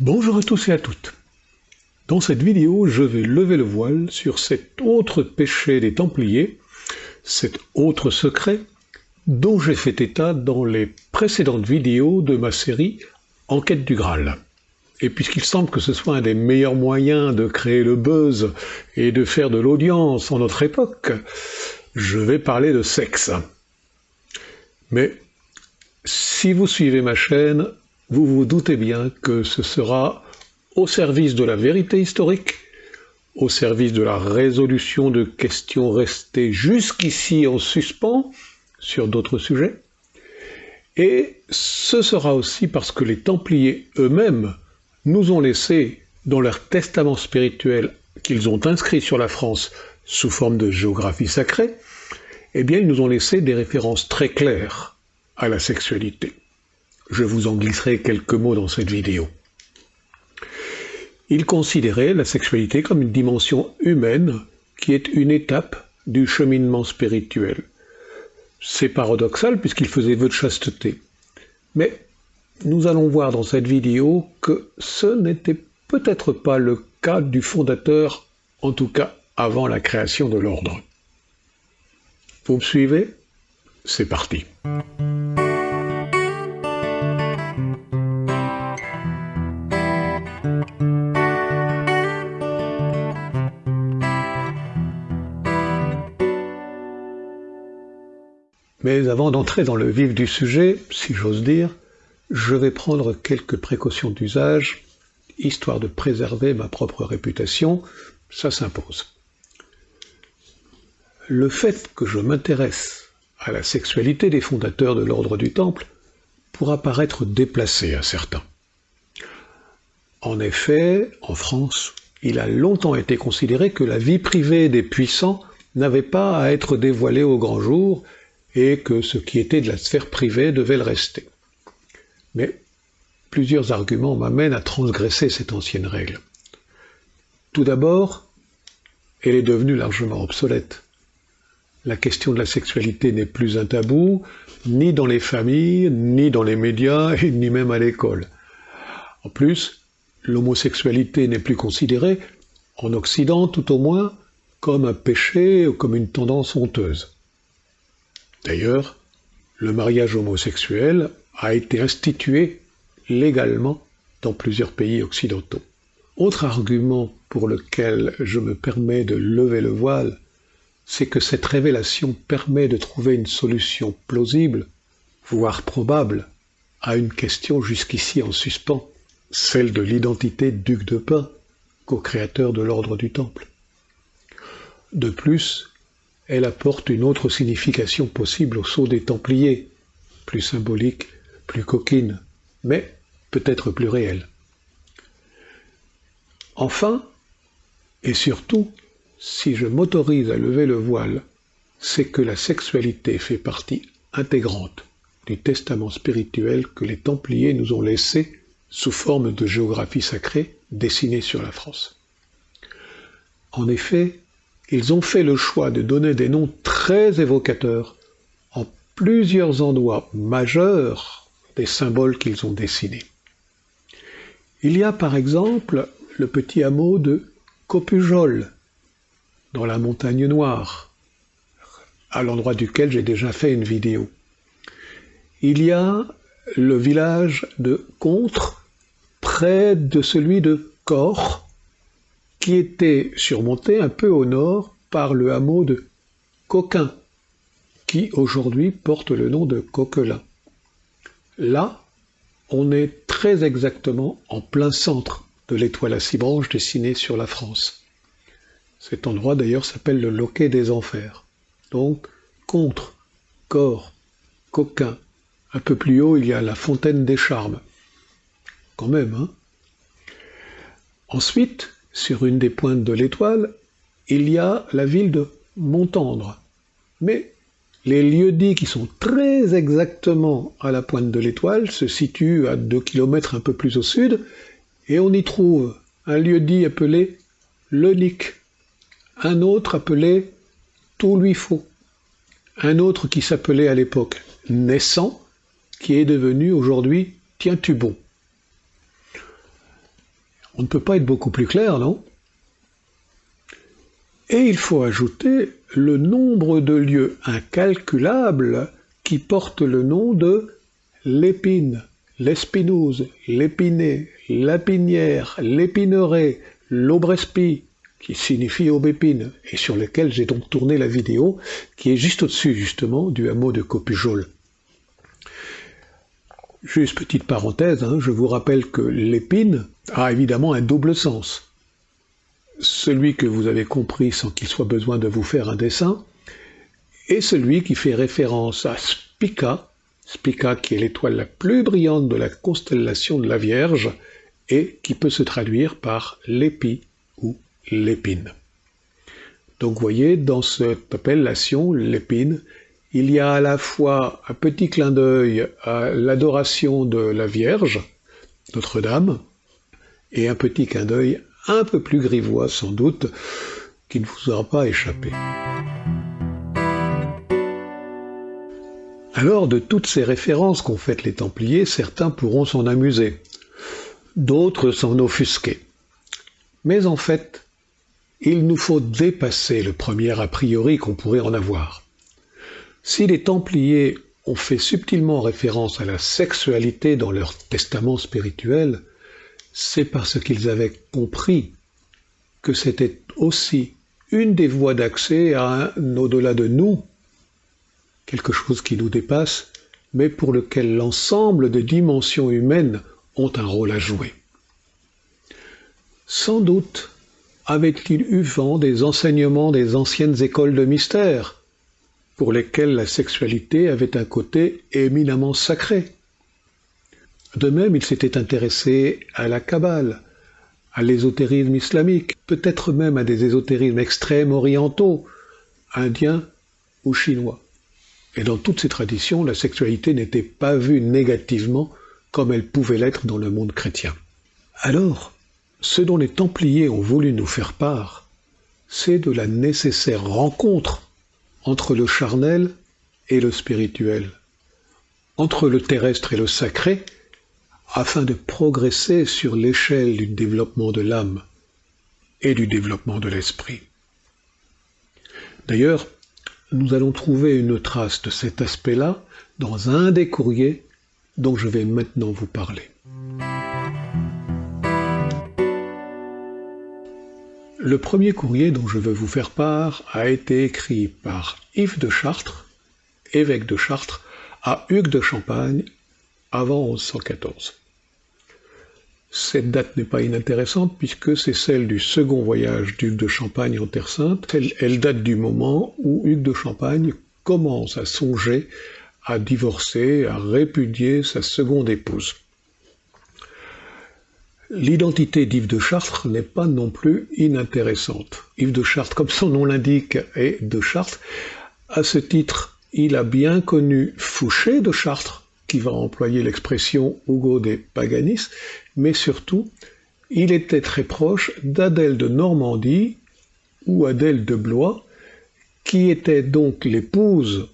Bonjour à tous et à toutes. Dans cette vidéo, je vais lever le voile sur cet autre péché des Templiers, cet autre secret dont j'ai fait état dans les précédentes vidéos de ma série Enquête du Graal. Et puisqu'il semble que ce soit un des meilleurs moyens de créer le buzz et de faire de l'audience en notre époque, je vais parler de sexe. Mais si vous suivez ma chaîne, vous vous doutez bien que ce sera au service de la vérité historique, au service de la résolution de questions restées jusqu'ici en suspens sur d'autres sujets, et ce sera aussi parce que les Templiers eux-mêmes nous ont laissé, dans leur testament spirituel qu'ils ont inscrit sur la France sous forme de géographie sacrée, eh bien ils nous ont laissé des références très claires à la sexualité. Je vous en glisserai quelques mots dans cette vidéo. Il considérait la sexualité comme une dimension humaine qui est une étape du cheminement spirituel. C'est paradoxal puisqu'il faisait vœu de chasteté. Mais nous allons voir dans cette vidéo que ce n'était peut-être pas le cas du fondateur, en tout cas avant la création de l'ordre. Vous me suivez? C'est parti. Mais avant d'entrer dans le vif du sujet, si j'ose dire, je vais prendre quelques précautions d'usage, histoire de préserver ma propre réputation, ça s'impose. Le fait que je m'intéresse à la sexualité des fondateurs de l'ordre du Temple pourra paraître déplacé à certains. En effet, en France, il a longtemps été considéré que la vie privée des puissants n'avait pas à être dévoilée au grand jour et que ce qui était de la sphère privée devait le rester. Mais plusieurs arguments m'amènent à transgresser cette ancienne règle. Tout d'abord, elle est devenue largement obsolète. La question de la sexualité n'est plus un tabou, ni dans les familles, ni dans les médias, ni même à l'école. En plus, l'homosexualité n'est plus considérée, en Occident tout au moins, comme un péché ou comme une tendance honteuse. D'ailleurs, le mariage homosexuel a été institué légalement dans plusieurs pays occidentaux. Autre argument pour lequel je me permets de lever le voile, c'est que cette révélation permet de trouver une solution plausible, voire probable, à une question jusqu'ici en suspens, celle de l'identité duc de Pin, co-créateur de l'ordre du Temple. De plus, elle apporte une autre signification possible au sceau des Templiers, plus symbolique, plus coquine, mais peut-être plus réelle. Enfin, et surtout, si je m'autorise à lever le voile, c'est que la sexualité fait partie intégrante du testament spirituel que les Templiers nous ont laissé sous forme de géographie sacrée dessinée sur la France. En effet, ils ont fait le choix de donner des noms très évocateurs en plusieurs endroits majeurs des symboles qu'ils ont dessinés. Il y a par exemple le petit hameau de Copujol, dans la montagne noire, à l'endroit duquel j'ai déjà fait une vidéo. Il y a le village de Contre, près de celui de Cor, qui était surmonté un peu au nord par le hameau de Coquin, qui aujourd'hui porte le nom de Coquelin. Là, on est très exactement en plein centre de l'étoile à six branches dessinée sur la France. Cet endroit d'ailleurs s'appelle le loquet des enfers. Donc, contre, corps, coquin. Un peu plus haut, il y a la fontaine des charmes. Quand même, hein Ensuite, sur une des pointes de l'étoile, il y a la ville de Montendre. Mais les lieux-dits qui sont très exactement à la pointe de l'étoile se situent à 2 km un peu plus au sud, et on y trouve un lieu-dit appelé Lenic, un autre appelé faut, un autre qui s'appelait à l'époque Naissant, qui est devenu aujourd'hui Tiens-tu bon. On ne peut pas être beaucoup plus clair, non? Et il faut ajouter le nombre de lieux incalculables qui portent le nom de l'épine, l'espinouse, l'épiné, l'apinière, l'épineret, l'aubrespi, qui signifie aubépine, et sur lequel j'ai donc tourné la vidéo, qui est juste au-dessus justement du hameau de Copujol. Juste petite parenthèse, hein, je vous rappelle que l'épine a évidemment un double sens. Celui que vous avez compris sans qu'il soit besoin de vous faire un dessin, et celui qui fait référence à Spica, Spica qui est l'étoile la plus brillante de la constellation de la Vierge, et qui peut se traduire par l'épi ou l'épine. Donc vous voyez, dans cette appellation, l'épine, il y a à la fois un petit clin d'œil à l'adoration de la Vierge, Notre-Dame, et un petit clin d'œil un peu plus grivois sans doute, qui ne vous aura pas échappé. Alors, de toutes ces références qu'ont faites les Templiers, certains pourront s'en amuser, d'autres s'en offusquer. Mais en fait, il nous faut dépasser le premier a priori qu'on pourrait en avoir. Si les Templiers ont fait subtilement référence à la sexualité dans leur testament spirituel, c'est parce qu'ils avaient compris que c'était aussi une des voies d'accès à un au-delà de nous, quelque chose qui nous dépasse, mais pour lequel l'ensemble des dimensions humaines ont un rôle à jouer. Sans doute avait-il eu vent des enseignements des anciennes écoles de mystère, pour lesquels la sexualité avait un côté éminemment sacré. De même, il s'était intéressé à la Kabbale, à l'ésotérisme islamique, peut-être même à des ésotérismes extrêmes orientaux, indiens ou chinois. Et dans toutes ces traditions, la sexualité n'était pas vue négativement comme elle pouvait l'être dans le monde chrétien. Alors, ce dont les Templiers ont voulu nous faire part, c'est de la nécessaire rencontre entre le charnel et le spirituel, entre le terrestre et le sacré, afin de progresser sur l'échelle du développement de l'âme et du développement de l'esprit. D'ailleurs, nous allons trouver une trace de cet aspect-là dans un des courriers dont je vais maintenant vous parler. Le premier courrier dont je veux vous faire part a été écrit par Yves de Chartres, évêque de Chartres, à Hugues de Champagne, avant 1114. Cette date n'est pas inintéressante puisque c'est celle du second voyage d'Hugues de Champagne en Terre Sainte. Elle, date du moment où Hugues de Champagne commence à songer à divorcer, à répudier sa seconde épouse. L'identité d'Yves de Chartres n'est pas non plus inintéressante. Yves de Chartres, comme son nom l'indique, est de Chartres. À ce titre, il a bien connu Fouché de Chartres, qui va employer l'expression Hugo des Paganis, mais surtout, il était très proche d'Adèle de Normandie ou Adèle de Blois, qui était donc l'épouse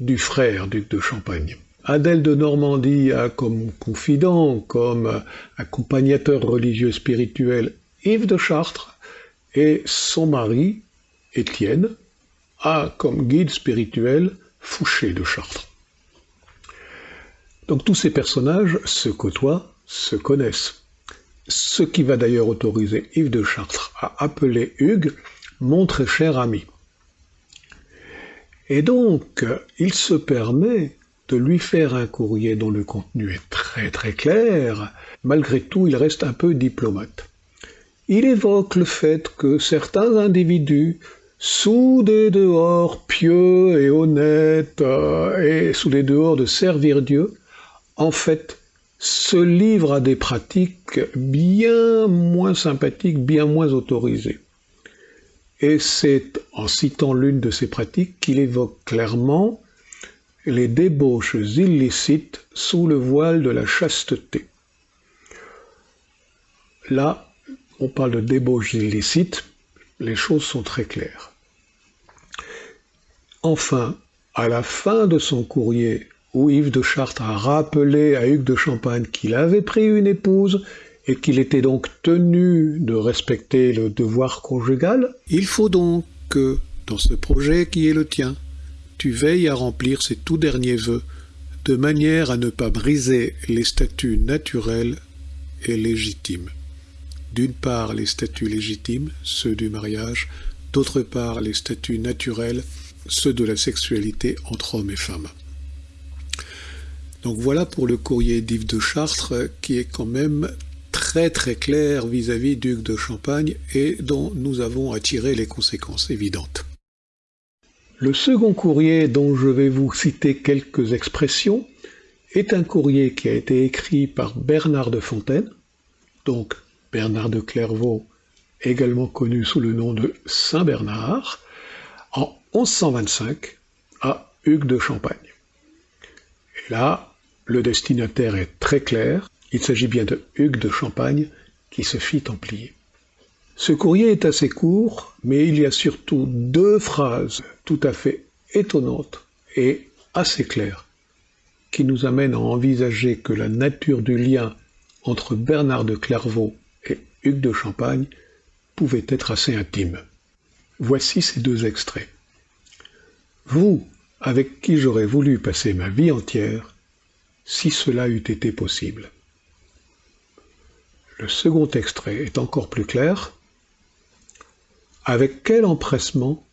du frère duc de Champagne. Adèle de Normandie a comme confident, comme accompagnateur religieux spirituel Yves de Chartres et son mari, Étienne, a comme guide spirituel Fouché de Chartres. Donc tous ces personnages se côtoient, se connaissent. Ce qui va d'ailleurs autoriser Yves de Chartres à appeler Hugues mon très cher ami. Et donc, il se permet lui faire un courrier dont le contenu est très très clair, malgré tout il reste un peu diplomate. Il évoque le fait que certains individus, sous des dehors pieux et honnêtes, euh, et sous des dehors de servir Dieu, en fait, se livrent à des pratiques bien moins sympathiques, bien moins autorisées. Et c'est en citant l'une de ces pratiques qu'il évoque clairement les débauches illicites sous le voile de la chasteté. Là, on parle de débauches illicites, les choses sont très claires. Enfin, à la fin de son courrier, où Yves de Chartres a rappelé à Hugues de Champagne qu'il avait pris une épouse et qu'il était donc tenu de respecter le devoir conjugal, il faut donc que, dans ce projet qui est le tien, tu veilles à remplir ces tout derniers vœux, de manière à ne pas briser les statuts naturels et légitimes. D'une part les statuts légitimes, ceux du mariage, d'autre part les statuts naturels, ceux de la sexualité entre hommes et femmes. Donc voilà pour le courrier d'Yves de Chartres qui est quand même très très clair vis-à-vis d'Hugues de Champagne et dont nous avons à tirer les conséquences évidentes. Le second courrier dont je vais vous citer quelques expressions est un courrier qui a été écrit par Bernard de Fontaine, donc Bernard de Clairvaux, également connu sous le nom de Saint Bernard, en 1125 à Hugues de Champagne. Et là, le destinataire est très clair, il s'agit bien de Hugues de Champagne qui se fit templier. Ce courrier est assez court, mais il y a surtout deux phrases tout à fait étonnantes et assez claires qui nous amènent à envisager que la nature du lien entre Bernard de Clairvaux et Hugues de Champagne pouvait être assez intime. Voici ces deux extraits. Vous, avec qui j'aurais voulu passer ma vie entière, si cela eût été possible. Le second extrait est encore plus clair. Avec quel empressement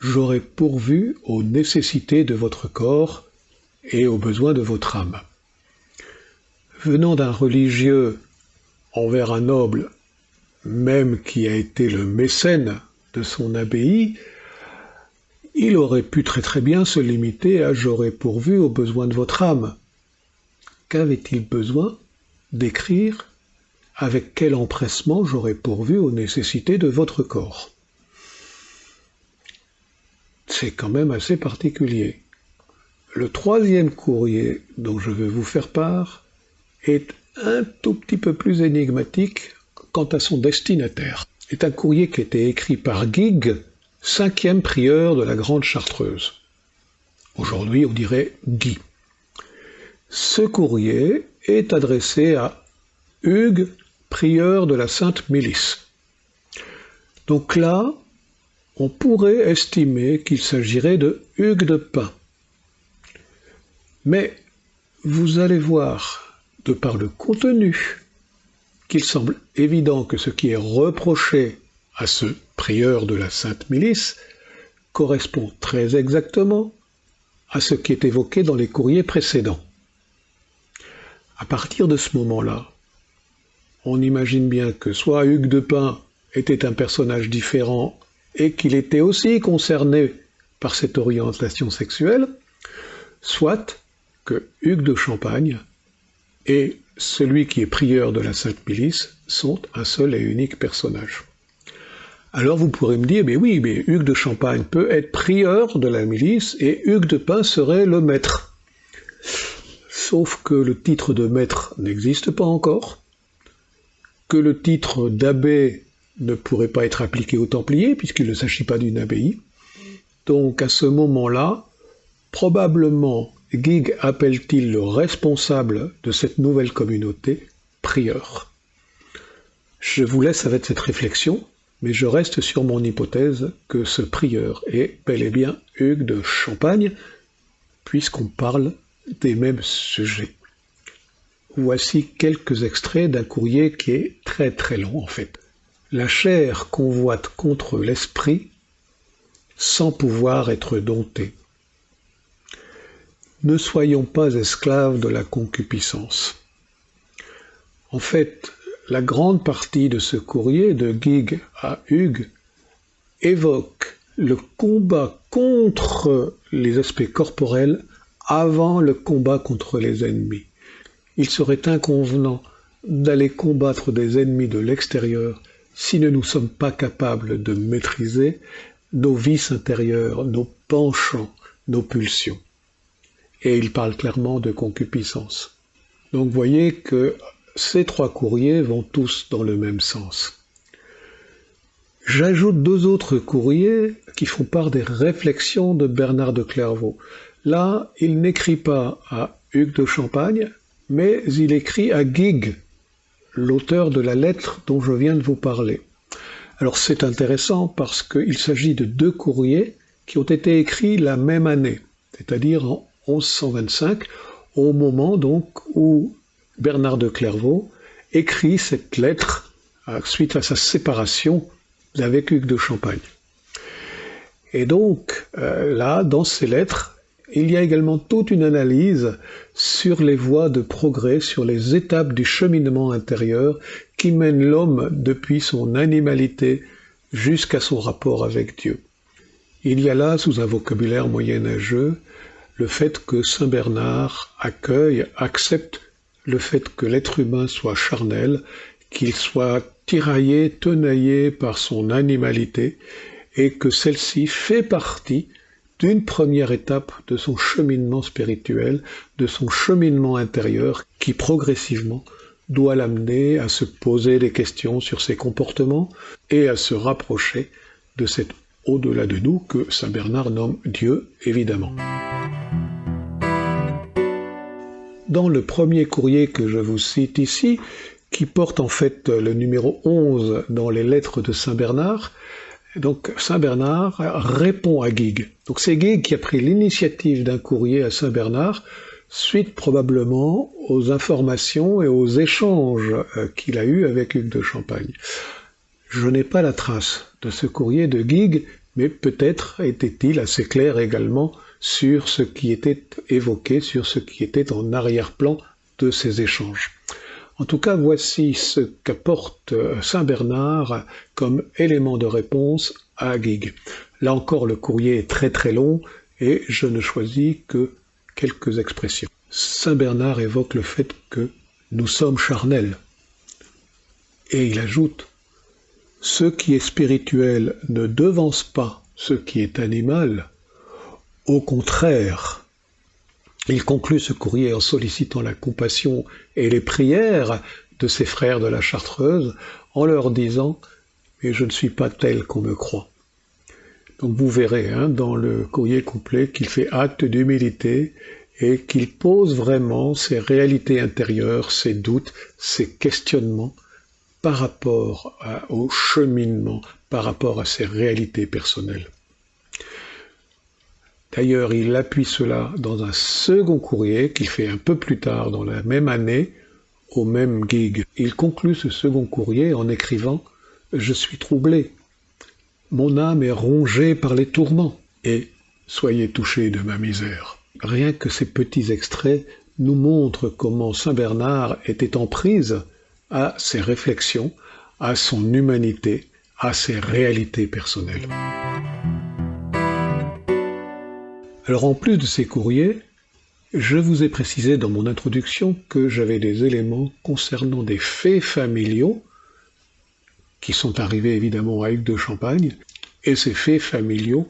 j'aurais pourvu aux nécessités de votre corps et aux besoins de votre âme? Venant d'un religieux envers un noble, même qui a été le mécène de son abbaye, il aurait pu très très bien se limiter à j'aurais pourvu aux besoins de votre âme. Qu'avait-il besoin d'écrire? Avec quel empressement j'aurais pourvu aux nécessités de votre corps? C'est quand même assez particulier. Le troisième courrier dont je veux vous faire part est un tout petit peu plus énigmatique quant à son destinataire. C'est un courrier qui a été écrit par Guigues, cinquième prieur de la Grande Chartreuse. Aujourd'hui, on dirait Guy. Ce courrier est adressé à Hugues, prieur de la Sainte Milice. Donc là, on pourrait estimer qu'il s'agirait de Hugues de Pin. Mais vous allez voir, de par le contenu, qu'il semble évident que ce qui est reproché à ce prieur de la Sainte Milice correspond très exactement à ce qui est évoqué dans les courriers précédents. À partir de ce moment-là, on imagine bien que soit Hugues de Pin était un personnage différent et qu'il était aussi concerné par cette orientation sexuelle, soit que Hugues de Champagne et celui qui est prieur de la Sainte Milice sont un seul et unique personnage. Alors vous pourrez me dire, mais oui, mais Hugues de Champagne peut être prieur de la milice et Hugues de Pin serait le maître. Sauf que le titre de maître n'existe pas encore, que le titre d'abbé ne pourrait pas être appliqué aux Templiers, puisqu'il ne s'agit pas d'une abbaye. Donc à ce moment-là, probablement Gig appelle-t-il le responsable de cette nouvelle communauté prieur Je vous laisse avec cette réflexion, mais je reste sur mon hypothèse que ce prieur est bel et bien Hugues de Champagne, puisqu'on parle des mêmes sujets. Voici quelques extraits d'un courrier qui est très très long en fait. La chair convoite contre l'esprit sans pouvoir être domptée ne soyons pas esclaves de la concupiscence. En fait, la grande partie de ce courrier de Gig à Hugues évoque le combat contre les aspects corporels avant le combat contre les ennemis. Il serait inconvenant d'aller combattre des ennemis de l'extérieur si nous ne sommes pas capables de maîtriser nos vices intérieurs, nos penchants, nos pulsions et il parle clairement de concupiscence. Donc voyez que ces trois courriers vont tous dans le même sens. J'ajoute deux autres courriers qui font part des réflexions de Bernard de Clairvaux. Là, il n'écrit pas à Hugues de Champagne, mais il écrit à Guigues, l'auteur de la lettre dont je viens de vous parler. Alors c'est intéressant parce qu'il s'agit de deux courriers qui ont été écrits la même année, c'est-à-dire en 1125, au moment donc où Bernard de Clairvaux écrit cette lettre euh, suite à sa séparation avec Hugues de Champagne. Et donc euh, là, dans ces lettres, il y a également toute une analyse sur les voies de progrès, sur les étapes du cheminement intérieur qui mène l'homme depuis son animalité jusqu'à son rapport avec Dieu. Il y a là, sous un vocabulaire moyenâgeux, le fait que Saint Bernard accueille, accepte le fait que l'être humain soit charnel, qu'il soit tiraillé, tenaillé par son animalité, et que celle-ci fait partie d'une première étape de son cheminement spirituel, de son cheminement intérieur, qui progressivement doit l'amener à se poser des questions sur ses comportements et à se rapprocher de cet au-delà de nous que Saint Bernard nomme Dieu, évidemment. Dans le premier courrier que je vous cite ici, qui porte en fait le numéro 11 dans les lettres de Saint Bernard, donc Saint Bernard répond à Guigues. Donc c'est Guigues qui a pris l'initiative d'un courrier à Saint Bernard, suite probablement aux informations et aux échanges euh, qu'il a eus avec Hugues de Champagne. Je n'ai pas la trace de ce courrier de Guigues, mais peut-être était-il assez clair également sur ce qui était évoqué, sur ce qui était en arrière-plan de ces échanges. En tout cas, voici ce qu'apporte euh, Saint Bernard comme élément de réponse à Guigues. Là encore, le courrier est très très long et je ne choisis que quelques expressions. Saint Bernard évoque le fait que nous sommes charnels. Et il ajoute, ce qui est spirituel ne devance pas ce qui est animal, au contraire, il conclut ce courrier en sollicitant la compassion et les prières de ses frères de la Chartreuse, en leur disant Mais je ne suis pas tel qu'on me croit. Donc vous verrez hein, dans le courrier complet qu'il fait acte d'humilité et qu'il pose vraiment ses réalités intérieures, ses doutes, ses questionnements par rapport au cheminement, par rapport à ses réalités personnelles. D'ailleurs, il appuie cela dans un second courrier qu'il fait un peu plus tard dans la même année, au même gig. Il conclut ce second courrier en écrivant Je suis troublé. Mon âme est rongée par les tourments, et soyez touchés de ma misère. Rien que ces petits extraits nous montrent comment Saint Bernard était en prise à ses réflexions, à son humanité, à ses réalités personnelles. Alors en plus de ces courriers, je vous ai précisé dans mon introduction que j'avais des éléments concernant des faits familiaux qui sont arrivés évidemment à Hugues de Champagne, et ces faits familiaux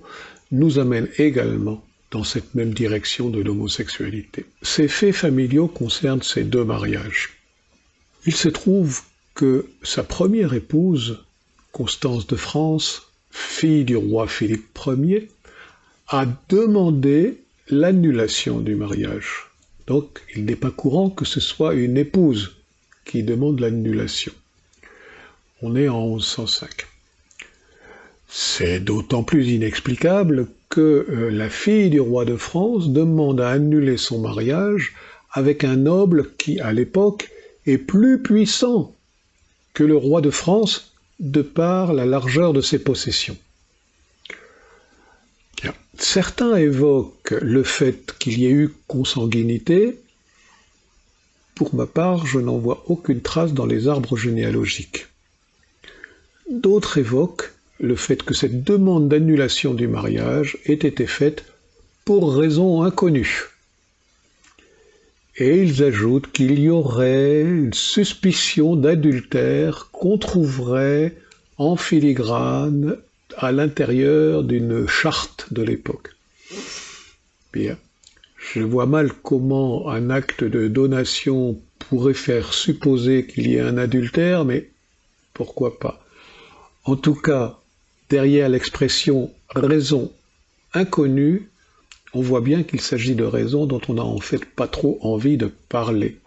nous amènent également dans cette même direction de l'homosexualité. Ces faits familiaux concernent ces deux mariages. Il se trouve que sa première épouse, Constance de France, fille du roi Philippe Ier, a demandé l'annulation du mariage. Donc il n'est pas courant que ce soit une épouse qui demande l'annulation. On est en 1105. C'est d'autant plus inexplicable que euh, la fille du roi de France demande à annuler son mariage avec un noble qui, à l'époque, est plus puissant que le roi de France de par la largeur de ses possessions. Certains évoquent le fait qu'il y ait eu consanguinité. Pour ma part, je n'en vois aucune trace dans les arbres généalogiques. D'autres évoquent le fait que cette demande d'annulation du mariage ait été faite pour raison inconnue. Et ils ajoutent qu'il y aurait une suspicion d'adultère qu'on trouverait en filigrane à l'intérieur d'une charte de l'époque. Bien. Je vois mal comment un acte de donation pourrait faire supposer qu'il y ait un adultère, mais pourquoi pas. En tout cas, derrière l'expression raison inconnue, on voit bien qu'il s'agit de raisons dont on n'a en fait pas trop envie de parler.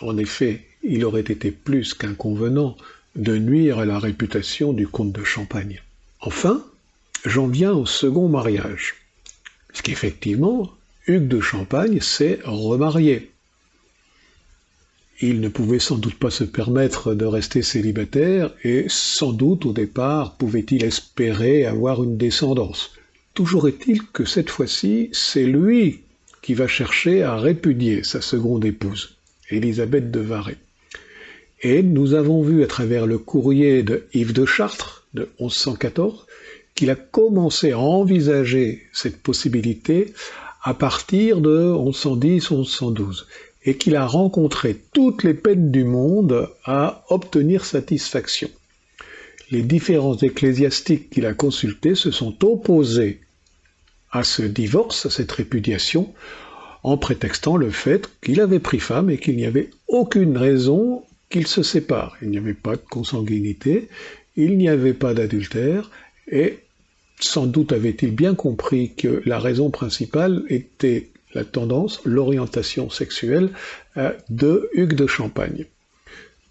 En effet, il aurait été plus qu'inconvenant de nuire à la réputation du comte de Champagne. Enfin, j'en viens au second mariage. Puisqu'effectivement, Hugues de Champagne s'est remarié. Il ne pouvait sans doute pas se permettre de rester célibataire et sans doute au départ pouvait-il espérer avoir une descendance. Toujours est-il que cette fois-ci, c'est lui qui va chercher à répudier sa seconde épouse, Élisabeth de Varay. Et nous avons vu à travers le courrier de Yves de Chartres de 1114 qu'il a commencé à envisager cette possibilité à partir de 1110-1112 et qu'il a rencontré toutes les peines du monde à obtenir satisfaction. Les différents ecclésiastiques qu'il a consultés se sont opposés à ce divorce, à cette répudiation, en prétextant le fait qu'il avait pris femme et qu'il n'y avait aucune raison qu'ils se séparent. Il n'y avait pas de consanguinité, il n'y avait pas d'adultère, et sans doute avait-il bien compris que la raison principale était la tendance, l'orientation sexuelle euh, de Hugues de Champagne.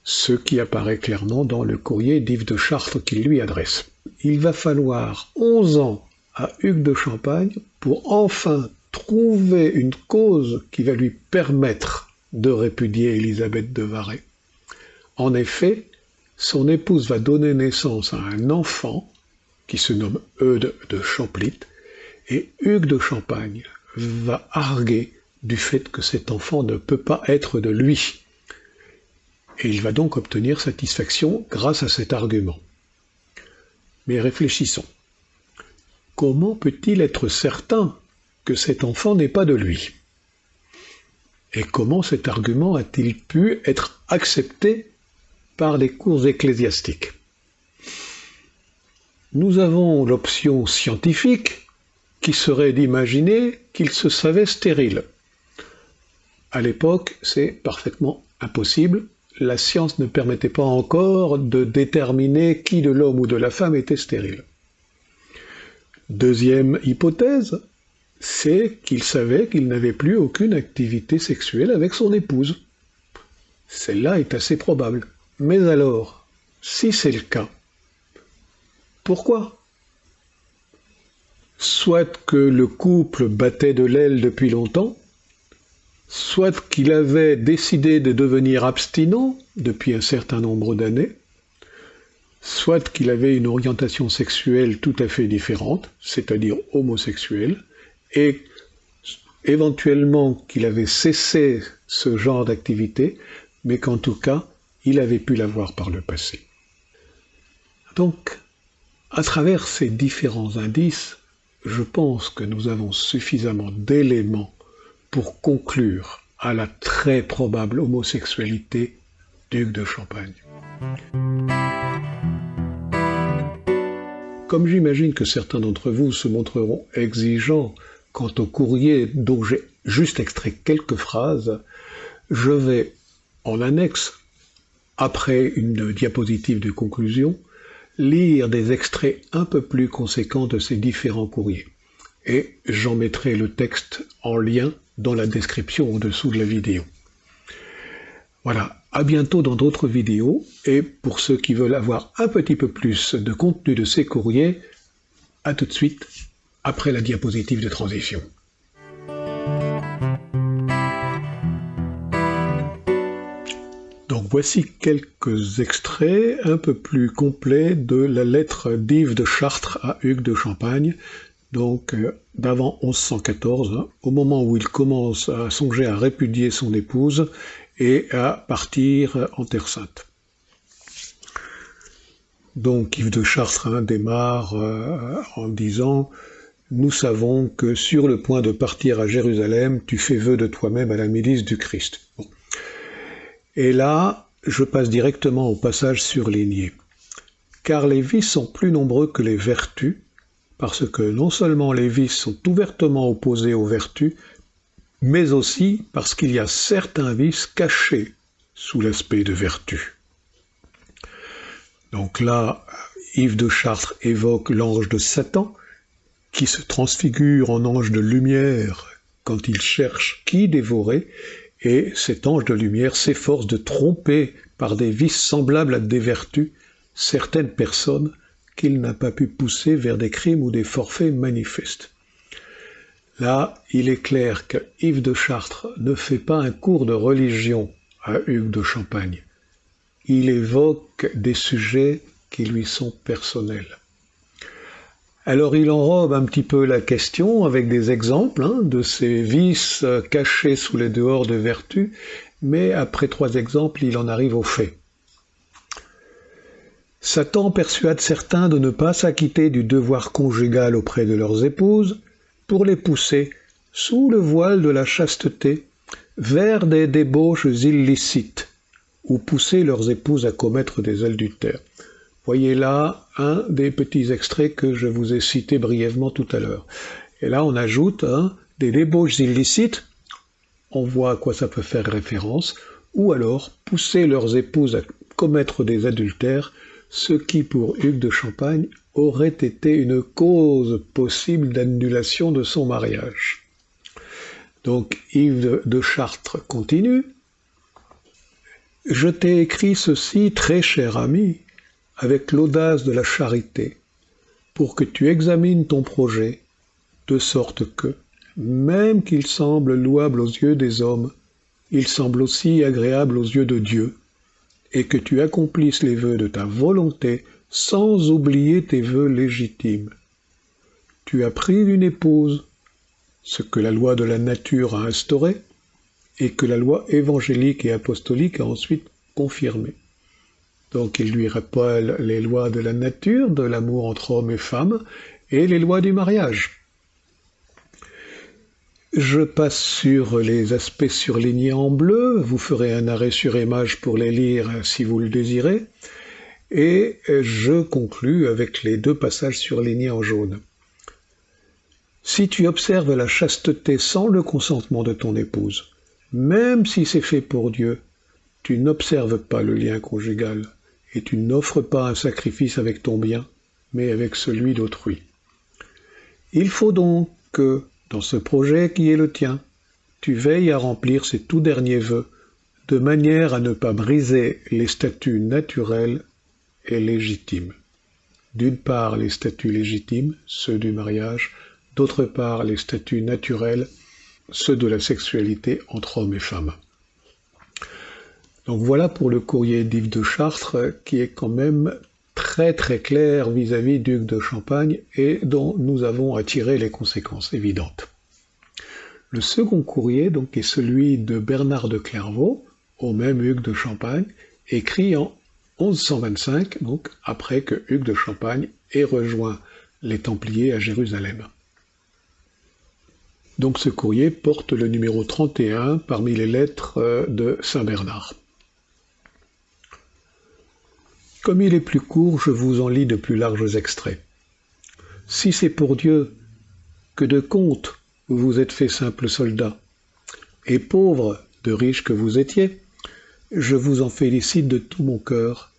Ce qui apparaît clairement dans le courrier d'Yves de Chartres qu'il lui adresse. Il va falloir 11 ans à Hugues de Champagne pour enfin trouver une cause qui va lui permettre de répudier Élisabeth de Varay. En effet, son épouse va donner naissance à un enfant qui se nomme Eudes de Champlit, et Hugues de Champagne va arguer du fait que cet enfant ne peut pas être de lui. Et il va donc obtenir satisfaction grâce à cet argument. Mais réfléchissons. Comment peut-il être certain que cet enfant n'est pas de lui? Et comment cet argument a-t-il pu être accepté par les cours ecclésiastiques Nous avons l'option scientifique qui serait d'imaginer qu'il se savait stérile. À l'époque, c'est parfaitement impossible. La science ne permettait pas encore de déterminer qui de l'homme ou de la femme était stérile. Deuxième hypothèse, c'est qu'il savait qu'il n'avait plus aucune activité sexuelle avec son épouse. Celle-là est assez probable. Mais alors, si c'est le cas, pourquoi? Soit que le couple battait de l'aile depuis longtemps, soit qu'il avait décidé de devenir abstinent depuis un certain nombre d'années, soit qu'il avait une orientation sexuelle tout à fait différente, c'est-à-dire homosexuelle, et éventuellement qu'il avait cessé ce genre d'activité, mais qu'en tout cas, il avait pu l'avoir par le passé. Donc, à travers ces différents indices, je pense que nous avons suffisamment d'éléments pour conclure à la très probable homosexualité d'Hugues de Champagne. Comme j'imagine que certains d'entre vous se montreront exigeants quant au courrier dont j'ai juste extrait quelques phrases, je vais, en annexe, après une diapositive de conclusion, lire des extraits un peu plus conséquents de ces différents courriers. Et j'en mettrai le texte en lien dans la description au-dessous de la vidéo. Voilà, à bientôt dans d'autres vidéos, et pour ceux qui veulent avoir un petit peu plus de contenu de ces courriers, à tout de suite après la diapositive de transition. Voici quelques extraits un peu plus complets de la lettre d'Yves de Chartres à Hugues de Champagne, donc euh, d'avant 1114, au moment où il commence à songer à répudier son épouse et à partir en Terre Sainte. Donc Yves de Chartres hein, démarre euh, en disant Nous savons que sur le point de partir à Jérusalem, tu fais vœu de toi-même à la milice du Christ. Et là, je passe directement au passage surligné. Car les vices sont plus nombreux que les vertus, parce que non seulement les vices sont ouvertement opposés aux vertus, mais aussi parce qu'il y a certains vices cachés sous l'aspect de vertu. Donc là, Yves de Chartres évoque l'ange de Satan, qui se transfigure en ange de lumière quand il cherche qui dévorer, et cet ange de lumière s'efforce de tromper par des vices semblables à des vertus certaines personnes qu'il n'a pas pu pousser vers des crimes ou des forfaits manifestes. Là, il est clair que Yves de Chartres ne fait pas un cours de religion à Hugues de Champagne. Il évoque des sujets qui lui sont personnels. Alors il enrobe un petit peu la question avec des exemples hein, de ces vices cachés sous les dehors de vertu, mais après trois exemples, il en arrive aux faits. Satan persuade certains de ne pas s'acquitter du devoir conjugal auprès de leurs épouses pour les pousser, sous le voile de la chasteté, vers des débauches illicites, ou pousser leurs épouses à commettre des adultères. Voyez là un des petits extraits que je vous ai cités brièvement tout à l'heure. Et là, on ajoute hein, des débauches illicites, on voit à quoi ça peut faire référence, ou alors pousser leurs épouses à commettre des adultères, ce qui pour Hugues de Champagne aurait été une cause possible d'annulation de son mariage. Donc Yves de Chartres continue. Je t'ai écrit ceci, très cher ami, avec l'audace de la charité, pour que tu examines ton projet, de sorte que, même qu'il semble louable aux yeux des hommes, il semble aussi agréable aux yeux de Dieu, et que tu accomplisses les vœux de ta volonté sans oublier tes vœux légitimes. Tu as pris une épouse, ce que la loi de la nature a instauré, et que la loi évangélique et apostolique a ensuite confirmé. Donc il lui rappelle les lois de la nature, de l'amour entre hommes et femmes, et les lois du mariage. Je passe sur les aspects surlignés en bleu, vous ferez un arrêt sur image pour les lire si vous le désirez, et je conclus avec les deux passages surlignés en jaune. Si tu observes la chasteté sans le consentement de ton épouse, même si c'est fait pour Dieu, tu n'observes pas le lien conjugal et tu n'offres pas un sacrifice avec ton bien, mais avec celui d'autrui. Il faut donc que, dans ce projet qui est le tien, tu veilles à remplir ces tout derniers vœux, de manière à ne pas briser les statuts naturels et légitimes. D'une part les statuts légitimes, ceux du mariage, d'autre part les statuts naturels, ceux de la sexualité entre hommes et femmes. Donc voilà pour le courrier d'Yves de Chartres qui est quand même très très clair vis-à-vis d'Hugues de Champagne et dont nous avons tirer les conséquences évidentes. Le second courrier donc est celui de Bernard de Clairvaux, au même Hugues de Champagne, écrit en 1125, donc après que Hugues de Champagne ait rejoint les Templiers à Jérusalem. Donc ce courrier porte le numéro 31 parmi les lettres euh, de Saint Bernard. Comme il est plus court, je vous en lis de plus larges extraits. Si c'est pour Dieu que de compte vous vous êtes fait simple soldat, et pauvre de riche que vous étiez, je vous en félicite de tout mon cœur,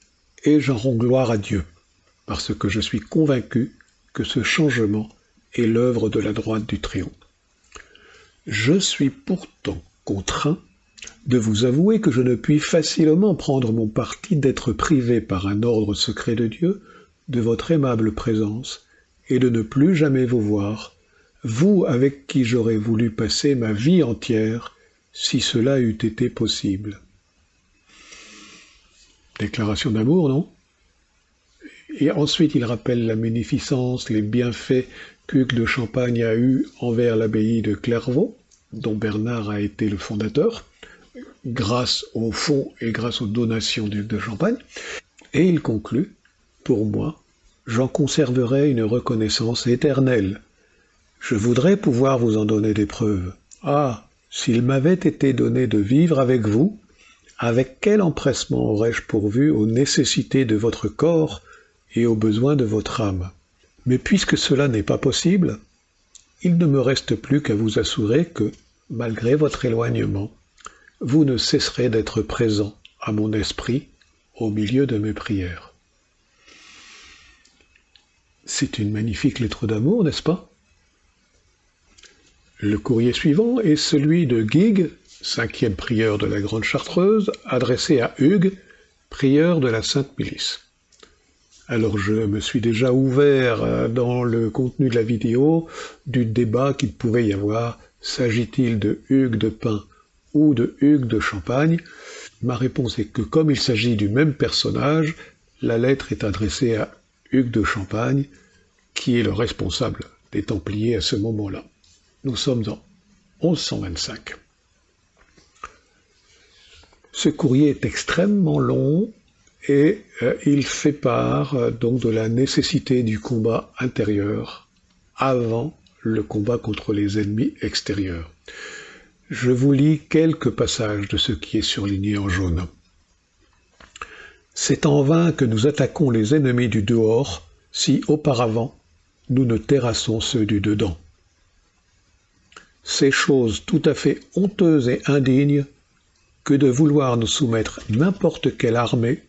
et j'en rends gloire à Dieu, parce que je suis convaincu que ce changement est l'œuvre de la droite du triomphe. Je suis pourtant contraint de vous avouer que je ne puis facilement prendre mon parti d'être privé par un ordre secret de Dieu de votre aimable présence et de ne plus jamais vous voir, vous avec qui j'aurais voulu passer ma vie entière si cela eût été possible. Déclaration d'amour, non? Et ensuite il rappelle la munificence, les bienfaits qu'Hugues de Champagne a eus envers l'abbaye de Clairvaux, dont Bernard a été le fondateur, grâce au fonds et grâce aux donations d'Hugues de Champagne. Et il conclut, pour moi, j'en conserverai une reconnaissance éternelle. Je voudrais pouvoir vous en donner des preuves. Ah, s'il m'avait été donné de vivre avec vous, avec quel empressement aurais-je pourvu aux nécessités de votre corps et aux besoins de votre âme? Mais puisque cela n'est pas possible, il ne me reste plus qu'à vous assurer que, malgré votre éloignement, vous ne cesserez d'être présent à mon esprit au milieu de mes prières. C'est une magnifique lettre d'amour, n'est-ce pas? Le courrier suivant est celui de Gig cinquième prieur de la Grande Chartreuse, adressé à Hugues, prieur de la Sainte Milice. Alors je me suis déjà ouvert euh, dans le contenu de la vidéo du débat qu'il pouvait y avoir. S'agit-il de Hugues de Pin ou de Hugues de Champagne Ma réponse est que comme il s'agit du même personnage, la lettre est adressée à Hugues de Champagne, qui est le responsable des Templiers à ce moment-là. Nous sommes en 1125. Ce courrier est extrêmement long et euh, il fait part euh, donc de la nécessité du combat intérieur avant le combat contre les ennemis extérieurs. Je vous lis quelques passages de ce qui est surligné en jaune. C'est en vain que nous attaquons les ennemis du dehors si auparavant nous ne terrassons ceux du dedans. C'est chose tout à fait honteuse et indigne que de vouloir nous soumettre n'importe quelle armée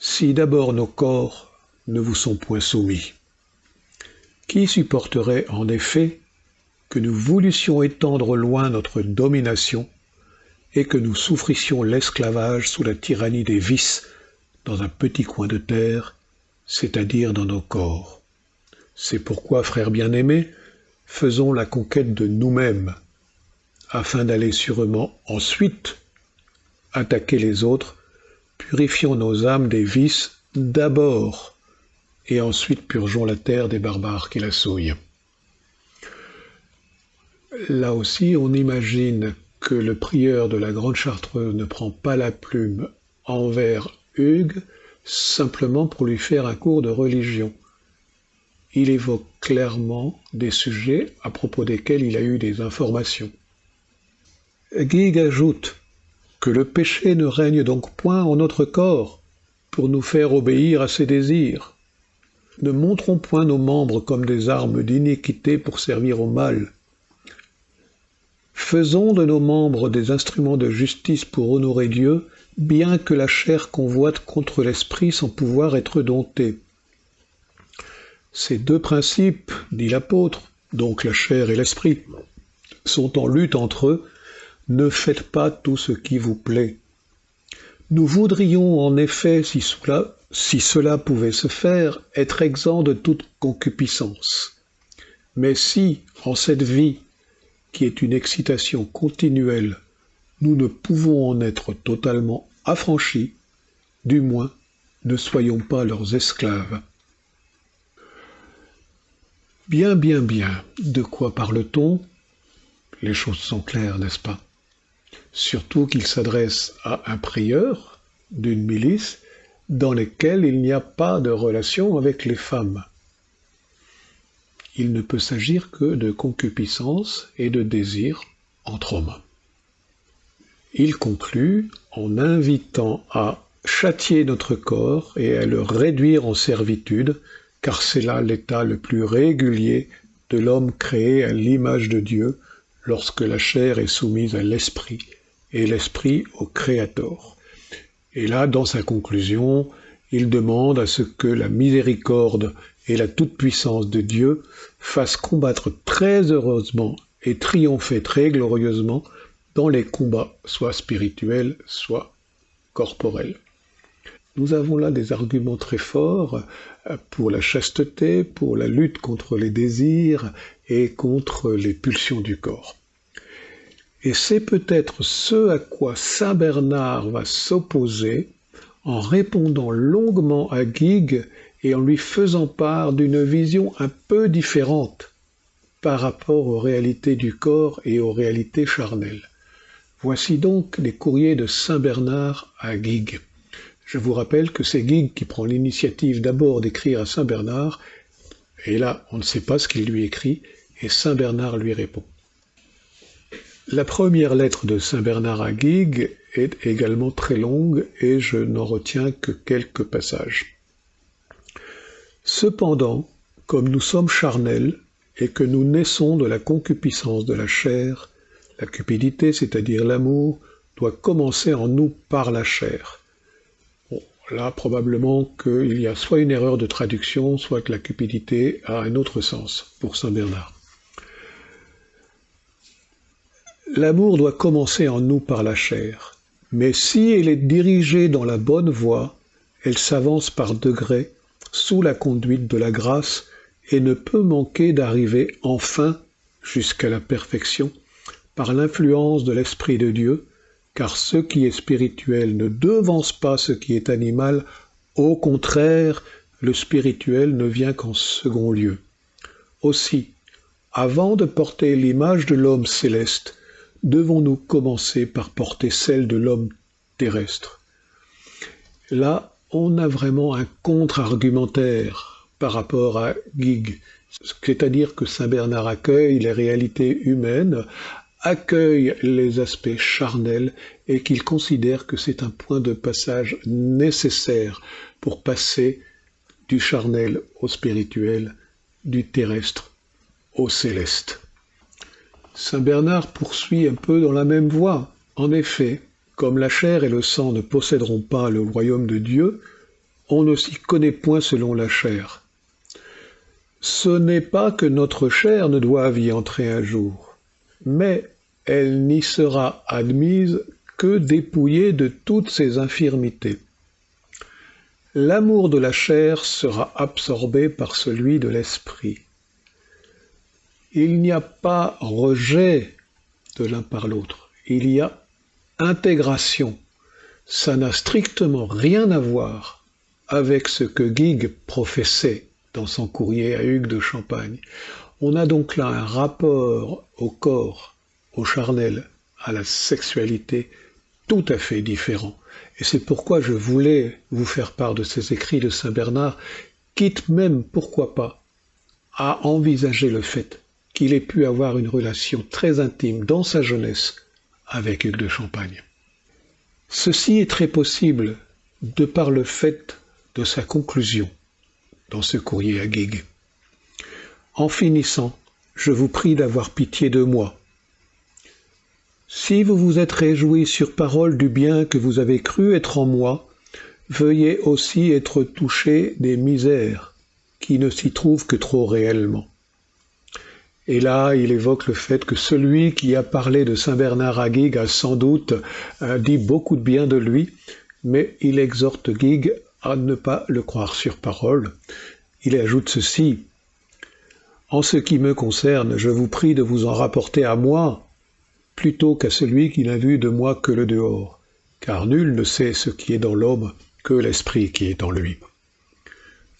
si d'abord nos corps ne vous sont point soumis. Qui supporterait en effet que nous voulussions étendre loin notre domination et que nous souffrissions l'esclavage sous la tyrannie des vices dans un petit coin de terre, c'est-à-dire dans nos corps. C'est pourquoi, frères bien-aimés, faisons la conquête de nous-mêmes, afin d'aller sûrement ensuite attaquer les autres, purifions nos âmes des vices d'abord, et ensuite purgeons la terre des barbares qui la souillent. Là aussi, on imagine que le prieur de la Grande Chartreuse ne prend pas la plume envers Hugues simplement pour lui faire un cours de religion. Il évoque clairement des sujets à propos desquels il a eu des informations. Guig ajoute que le péché ne règne donc point en notre corps pour nous faire obéir à ses désirs. Ne montrons point nos membres comme des armes d'iniquité pour servir au mal, Faisons de nos membres des instruments de justice pour honorer Dieu, bien que la chair convoite contre l'esprit sans pouvoir être domptée. Ces deux principes, dit l'apôtre, donc la chair et l'esprit, sont en lutte entre eux, ne faites pas tout ce qui vous plaît. Nous voudrions en effet, si cela, pouvait se faire, être exempts de toute concupiscence. Mais si, en cette vie, qui est une excitation continuelle, nous ne pouvons en être totalement affranchis, du moins ne soyons pas leurs esclaves. Bien, bien, bien, de quoi parle-t-on? Les choses sont claires, n'est-ce pas? Surtout qu'il s'adresse à un prieur d'une milice dans lesquelles il n'y a pas de relation avec les femmes il ne peut s'agir que de concupiscence et de désir entre hommes. Il conclut en invitant à châtier notre corps et à le réduire en servitude, car c'est là l'état le plus régulier de l'homme créé à l'image de Dieu lorsque la chair est soumise à l'esprit et l'esprit au Créateur. Et là, dans sa conclusion, il demande à ce que la miséricorde et la toute-puissance de Dieu fasse combattre très heureusement et triompher très glorieusement dans les combats, soit spirituels, soit corporels. Nous avons là des arguments très forts euh, pour la chasteté, pour la lutte contre les désirs et contre les pulsions du corps. Et c'est peut-être ce à quoi Saint Bernard va s'opposer en répondant longuement à Guigues et en lui faisant part d'une vision un peu différente par rapport aux réalités du corps et aux réalités charnelles. Voici donc les courriers de Saint Bernard à Guigues. Je vous rappelle que c'est Guigues qui prend l'initiative d'abord d'écrire à Saint Bernard, et là on ne sait pas ce qu'il lui écrit, et Saint Bernard lui répond. La première lettre de Saint Bernard à Guigues est également très longue et je n'en retiens que quelques passages. Cependant, comme nous sommes charnels et que nous naissons de la concupiscence de la chair, la cupidité, c'est-à-dire l'amour, doit commencer en nous par la chair. Là, probablement qu'il y a soit une erreur de traduction, soit que la cupidité a un autre sens pour Saint Bernard. L'amour doit commencer en nous par la chair, mais si elle est dirigée dans la bonne voie, elle s'avance par degrés sous la conduite de la grâce et ne peut manquer d'arriver enfin jusqu'à la perfection par l'influence de l'Esprit de Dieu, car ce qui est spirituel ne devance pas ce qui est animal, au contraire, le spirituel ne vient qu'en second lieu. Aussi, avant de porter l'image de l'homme céleste, devons-nous commencer par porter celle de l'homme terrestre. Là, on a vraiment un contre-argumentaire par rapport à Gig, c'est-à-dire que Saint Bernard accueille les réalités humaines, accueille les aspects charnels et qu'il considère que c'est un point de passage nécessaire pour passer du charnel au spirituel, du terrestre au céleste. Saint Bernard poursuit un peu dans la même voie. En effet, comme la chair et le sang ne posséderont pas le royaume de Dieu, on ne s'y connaît point selon la chair. Ce n'est pas que notre chair ne doive y entrer un jour, mais elle n'y sera admise que dépouillée de toutes ses infirmités. L'amour de la chair sera absorbé par celui de l'esprit il n'y a pas rejet de l'un par l'autre, il y a intégration. Ça n'a strictement rien à voir avec ce que Gig professait dans son courrier à Hugues de Champagne. On a donc là un rapport au corps, au charnel, à la sexualité tout à fait différent. Et c'est pourquoi je voulais vous faire part de ces écrits de Saint Bernard, quitte même, pourquoi pas, à envisager le fait qu'il ait pu avoir une relation très intime dans sa jeunesse avec Hugues de Champagne. Ceci est très possible de par le fait de sa conclusion dans ce courrier à Guigues. En finissant, je vous prie d'avoir pitié de moi. Si vous vous êtes réjoui sur parole du bien que vous avez cru être en moi, veuillez aussi être touché des misères qui ne s'y trouvent que trop réellement. Et là, il évoque le fait que celui qui a parlé de Saint Bernard à Guigues a sans doute euh, dit beaucoup de bien de lui, mais il exhorte Guigues à ne pas le croire sur parole. Il ajoute ceci. En ce qui me concerne, je vous prie de vous en rapporter à moi, plutôt qu'à celui qui n'a vu de moi que le dehors, car nul ne sait ce qui est dans l'homme que l'esprit qui est en lui.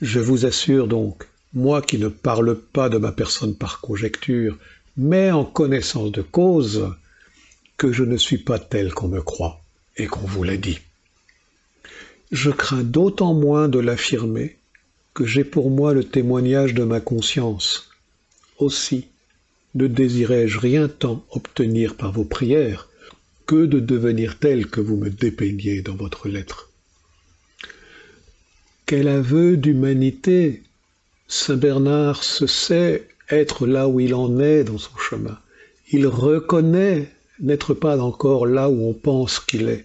Je vous assure donc moi qui ne parle pas de ma personne par conjecture, mais en connaissance de cause, que je ne suis pas tel qu'on me croit et qu'on vous l'a dit. Je crains d'autant moins de l'affirmer que j'ai pour moi le témoignage de ma conscience. Aussi, ne désirais-je rien tant obtenir par vos prières que de devenir tel que vous me dépeignez dans votre lettre. Quel aveu d'humanité Saint Bernard se sait être là où il en est dans son chemin. Il reconnaît n'être pas encore là où on pense qu'il est,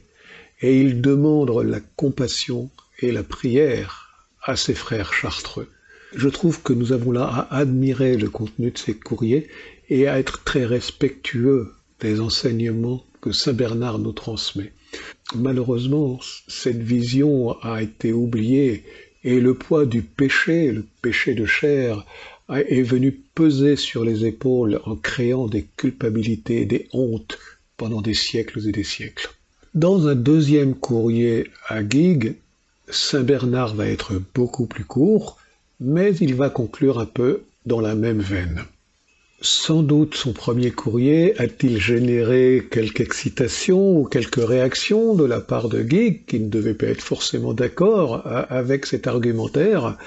et il demande la compassion et la prière à ses frères chartreux. Je trouve que nous avons là à admirer le contenu de ces courriers et à être très respectueux des enseignements que Saint Bernard nous transmet. Malheureusement, cette vision a été oubliée et le poids du péché, le péché de chair, est venu peser sur les épaules en créant des culpabilités, des hontes pendant des siècles et des siècles. Dans un deuxième courrier à Guigues, Saint Bernard va être beaucoup plus court, mais il va conclure un peu dans la même veine. Sans doute son premier courrier a-t-il généré quelque excitation ou quelque réaction de la part de Guy, qui ne devait pas être forcément d'accord euh, avec cet argumentaire.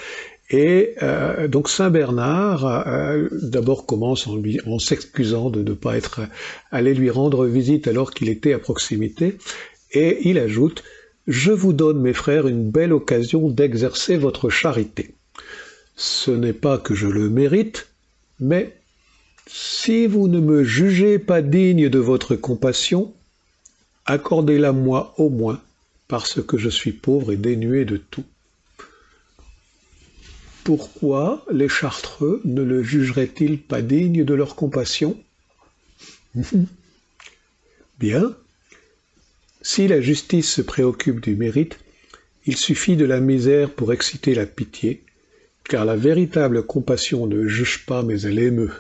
Et euh, donc Saint Bernard euh, d'abord commence en, en s'excusant de ne pas être allé lui rendre visite alors qu'il était à proximité, et il ajoute Je vous donne, mes frères, une belle occasion d'exercer votre charité. Ce n'est pas que je le mérite, mais si vous ne me jugez pas digne de votre compassion, accordez-la moi au moins, parce que je suis pauvre et dénué de tout. Pourquoi les chartreux ne le jugeraient-ils pas digne de leur compassion? Bien. Si la justice se préoccupe du mérite, il suffit de la misère pour exciter la pitié, car la véritable compassion ne juge pas mais elle émeut.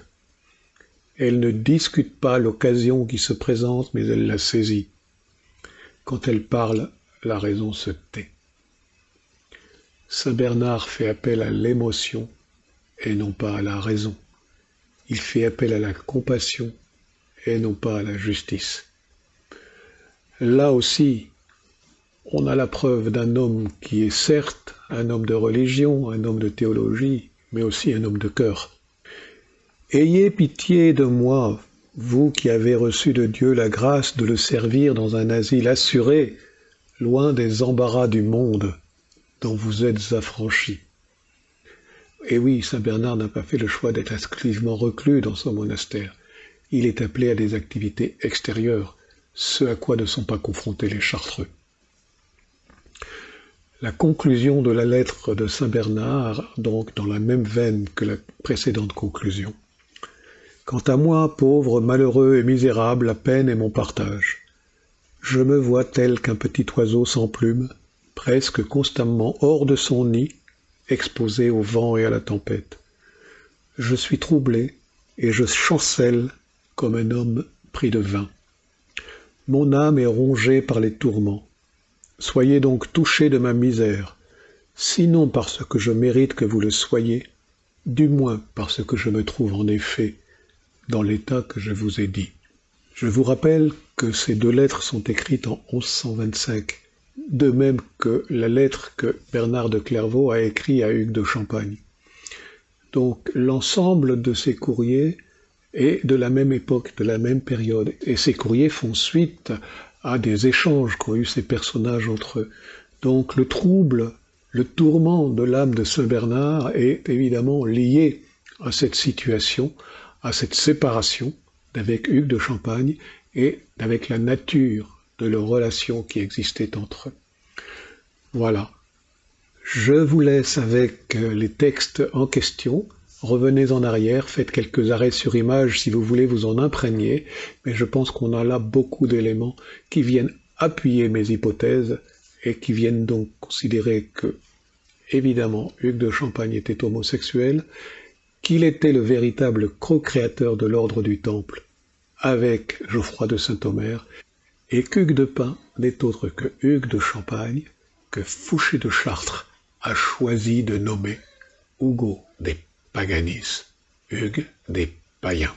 Elle ne discute pas l'occasion qui se présente mais elle la saisit. Quand elle parle, la raison se tait. Saint Bernard fait appel à l'émotion et non pas à la raison. Il fait appel à la compassion et non pas à la justice. Là aussi, on a la preuve d'un homme qui est certes un homme de religion, un homme de théologie, mais aussi un homme de cœur. Ayez pitié de moi, vous qui avez reçu de Dieu la grâce de le servir dans un asile assuré, loin des embarras du monde dont vous êtes affranchis. Et oui, Saint Bernard n'a pas fait le choix d'être exclusivement reclus dans son monastère. Il est appelé à des activités extérieures, ce à quoi ne sont pas confrontés les chartreux. La conclusion de la lettre de Saint Bernard, donc dans la même veine que la précédente conclusion. Quant à moi, pauvre, malheureux et misérable, la peine est mon partage. Je me vois tel qu'un petit oiseau sans plume, presque constamment hors de son nid, exposé au vent et à la tempête. Je suis troublé et je chancelle comme un homme pris de vin. Mon âme est rongée par les tourments. Soyez donc touchés de ma misère, sinon parce que je mérite que vous le soyez, du moins parce que je me trouve en effet dans l'état que je vous ai dit. Je vous rappelle que ces deux lettres sont écrites en 1125 de même que la lettre que Bernard de Clairvaux a écrite à Hugues de Champagne. Donc l'ensemble de ces courriers est de la même époque, de la même période, et ces courriers font suite à des échanges qu'ont eu ces personnages entre eux. Donc le trouble, le tourment de l'âme de Saint Bernard est évidemment lié à cette situation, à cette séparation d'avec Hugues de Champagne et avec la nature de leur relation qui existait entre eux. Voilà. Je vous laisse avec euh, les textes en question. Revenez en arrière, faites quelques arrêts sur image si vous voulez vous en imprégner, mais je pense qu'on a là beaucoup d'éléments qui viennent appuyer mes hypothèses et qui viennent donc considérer que, évidemment, Hugues de Champagne était homosexuel, qu'il était le véritable co-créateur de l'ordre du Temple avec Geoffroy de Saint-Omer, et qu'Hugues de Pin n'est autre que Hugues de Champagne, que Fouché de Chartres a choisi de nommer Hugo des Paganis, Hugues des Païens.